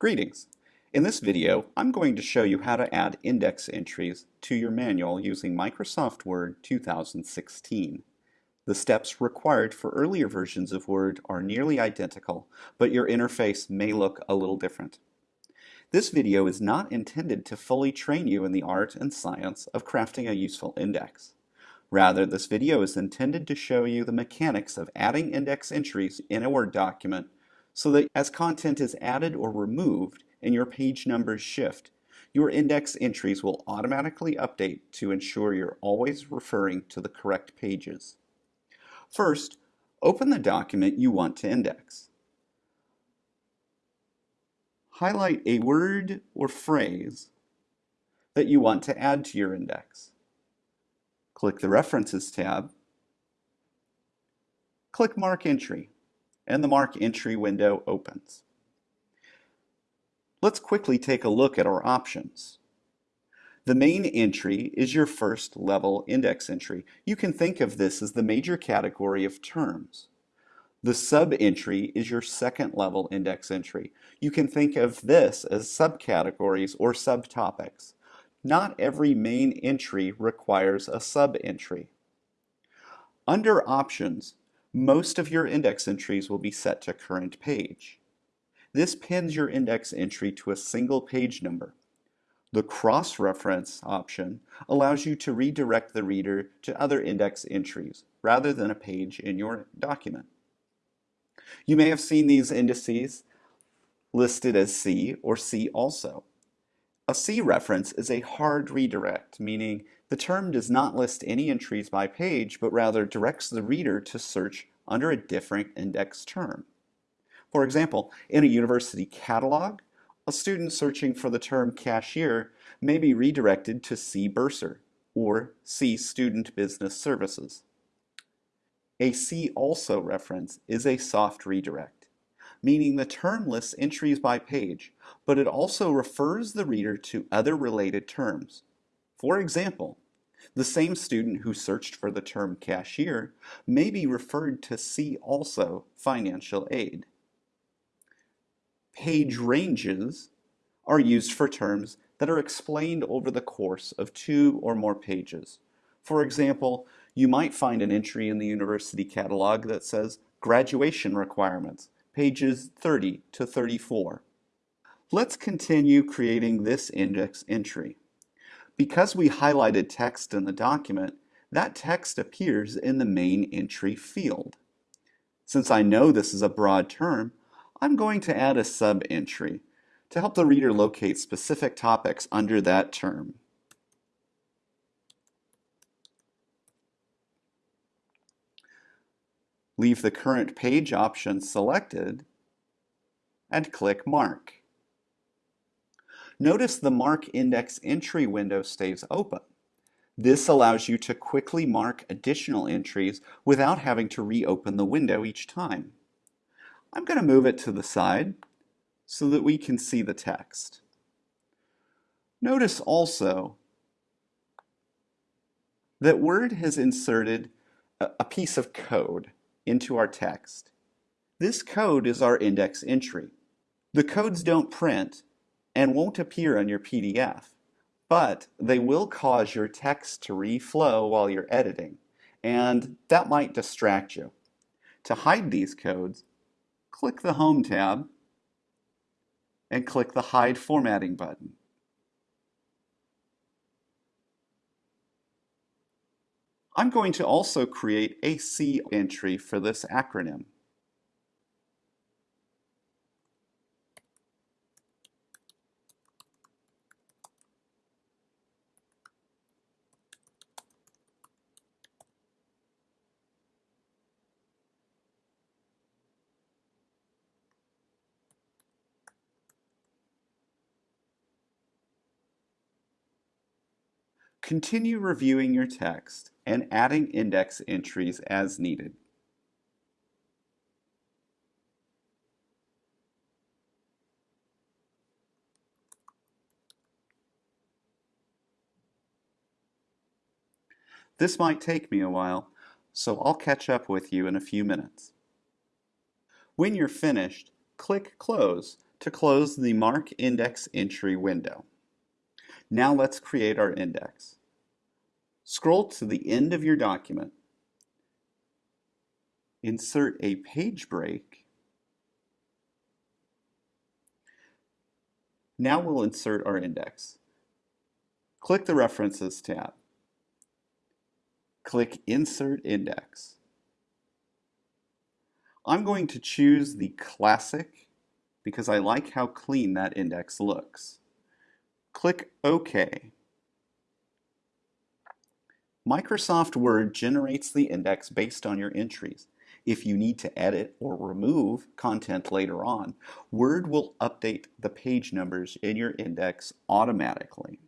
Greetings! In this video, I'm going to show you how to add index entries to your manual using Microsoft Word 2016. The steps required for earlier versions of Word are nearly identical, but your interface may look a little different. This video is not intended to fully train you in the art and science of crafting a useful index. Rather, this video is intended to show you the mechanics of adding index entries in a Word document so that as content is added or removed and your page numbers shift, your index entries will automatically update to ensure you're always referring to the correct pages. First, open the document you want to index. Highlight a word or phrase that you want to add to your index. Click the References tab. Click Mark Entry and the Mark Entry window opens. Let's quickly take a look at our options. The main entry is your first level index entry. You can think of this as the major category of terms. The sub-entry is your second level index entry. You can think of this as subcategories or subtopics. Not every main entry requires a sub-entry. Under options, most of your index entries will be set to current page. This pins your index entry to a single page number. The cross-reference option allows you to redirect the reader to other index entries rather than a page in your document. You may have seen these indices listed as See or See also. A See reference is a hard redirect, meaning the term does not list any entries by page, but rather directs the reader to search under a different index term. For example, in a university catalog, a student searching for the term cashier may be redirected to See Bursar or See Student Business Services. A See also reference is a soft redirect, meaning the term lists entries by page, but it also refers the reader to other related terms. For example, the same student who searched for the term cashier may be referred to see also financial aid. Page ranges are used for terms that are explained over the course of two or more pages. For example, you might find an entry in the university catalog that says graduation requirements, pages 30 to 34. Let's continue creating this index entry. Because we highlighted text in the document, that text appears in the main entry field. Since I know this is a broad term, I'm going to add a sub-entry to help the reader locate specific topics under that term. Leave the current page option selected and click Mark. Notice the Mark Index Entry window stays open. This allows you to quickly mark additional entries without having to reopen the window each time. I'm going to move it to the side so that we can see the text. Notice also that Word has inserted a piece of code into our text. This code is our index entry. The codes don't print, and won't appear on your PDF, but they will cause your text to reflow while you're editing, and that might distract you. To hide these codes, click the Home tab and click the Hide Formatting button. I'm going to also create a See entry for this acronym. Continue reviewing your text and adding index entries as needed. This might take me a while, so I'll catch up with you in a few minutes. When you're finished, click Close to close the Mark Index Entry window. Now let's create our index. Scroll to the end of your document, insert a page break, Now we'll insert our index. Click the References tab. Click Insert Index. I'm going to choose the Classic because I like how clean that index looks. Click OK. Microsoft Word generates the index based on your entries. If you need to edit or remove content later on, Word will update the page numbers in your index automatically.